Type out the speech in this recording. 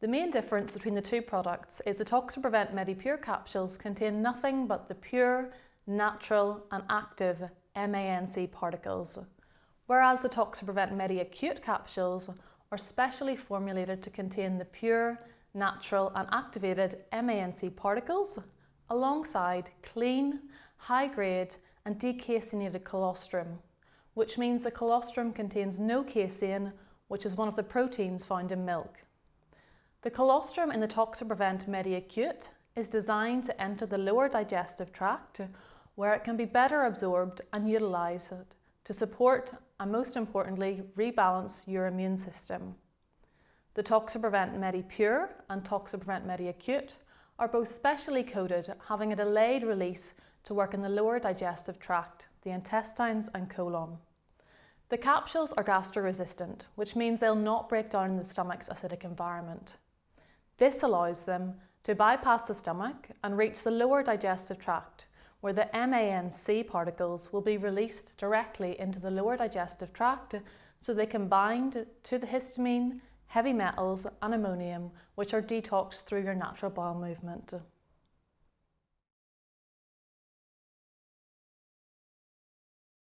The main difference between the two products is the Toxaprevent MediPure capsules contain nothing but the pure, natural and active MANC particles, whereas the Toxaprevent MediAcute capsules are specially formulated to contain the pure, natural and activated MANC particles alongside clean, high-grade and decaseinated colostrum, which means the colostrum contains no casein, which is one of the proteins found in milk. The colostrum in the Toxaprevent MediAcute is designed to enter the lower digestive tract where it can be better absorbed and utilised to support and most importantly rebalance your immune system. The Toxaprevent MediPure and Toxaprevent MediAcute are both specially coated having a delayed release to work in the lower digestive tract, the intestines and colon. The capsules are gastro-resistant, which means they'll not break down in the stomach's acidic environment. This allows them to bypass the stomach and reach the lower digestive tract, where the MANC particles will be released directly into the lower digestive tract so they can bind to the histamine, heavy metals and ammonium which are detoxed through your natural bowel movement.